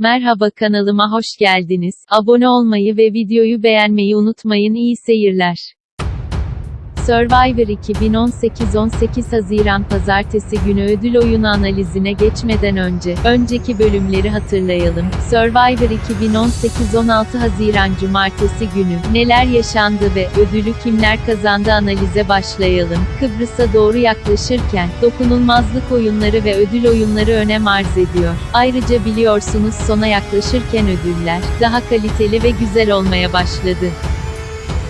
Merhaba kanalıma hoş geldiniz. Abone olmayı ve videoyu beğenmeyi unutmayın. İyi seyirler. Survivor 2018 18 Haziran Pazartesi günü ödül oyunu analizine geçmeden önce, önceki bölümleri hatırlayalım. Survivor 2018 16 Haziran Cumartesi günü, neler yaşandı ve ödülü kimler kazandı analize başlayalım. Kıbrıs'a doğru yaklaşırken, dokunulmazlık oyunları ve ödül oyunları önem arz ediyor. Ayrıca biliyorsunuz sona yaklaşırken ödüller, daha kaliteli ve güzel olmaya başladı.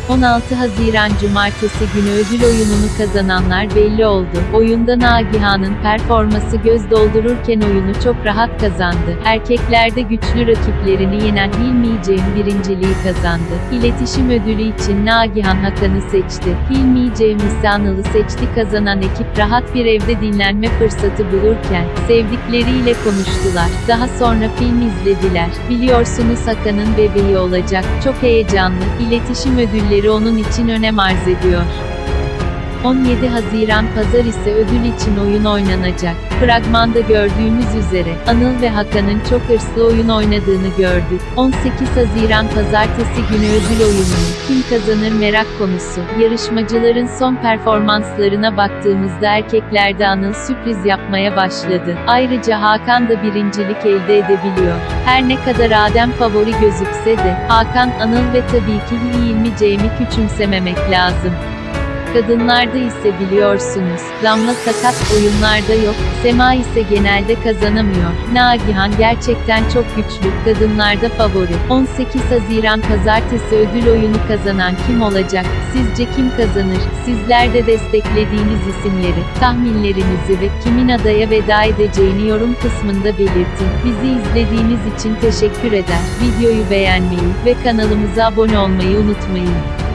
16 Haziran Cumartesi günü ödül oyununu kazananlar belli oldu. Oyunda Nagihan'ın performası göz doldururken oyunu çok rahat kazandı. Erkeklerde güçlü rakiplerini yenen Hilmi Cem birinciliği kazandı. İletişim ödülü için Nagihan Hakan'ı seçti. Hilmi Cem Anıl'ı seçti. Kazanan ekip rahat bir evde dinlenme fırsatı bulurken, sevdikleriyle konuştular. Daha sonra film izlediler. Biliyorsunuz Hakan'ın bebeği olacak. Çok heyecanlı. İletişim ödülleri onun için önem arz ediyor. 17 Haziran Pazar ise ödül için oyun oynanacak. Fragmanda gördüğümüz üzere, Anıl ve Hakan'ın çok hırslı oyun oynadığını gördük. 18 Haziran Pazartesi günü ödül oyununu, kim kazanır merak konusu. Yarışmacıların son performanslarına baktığımızda erkeklerde Anıl sürpriz yapmaya başladı. Ayrıca Hakan da birincilik elde edebiliyor. Her ne kadar Adem favori gözükse de, Hakan, Anıl ve tabii ki Hilmi Cem'i küçümsememek lazım. Kadınlarda ise biliyorsunuz, Damla sakat oyunlarda yok, Sema ise genelde kazanamıyor. Nagihan gerçekten çok güçlü, kadınlarda favori. 18 Haziran Pazartesi ödül oyunu kazanan kim olacak? Sizce kim kazanır? Sizler de desteklediğiniz isimleri, tahminlerinizi ve kimin adaya veda edeceğini yorum kısmında belirtin. Bizi izlediğiniz için teşekkür eder. Videoyu beğenmeyi ve kanalımıza abone olmayı unutmayın.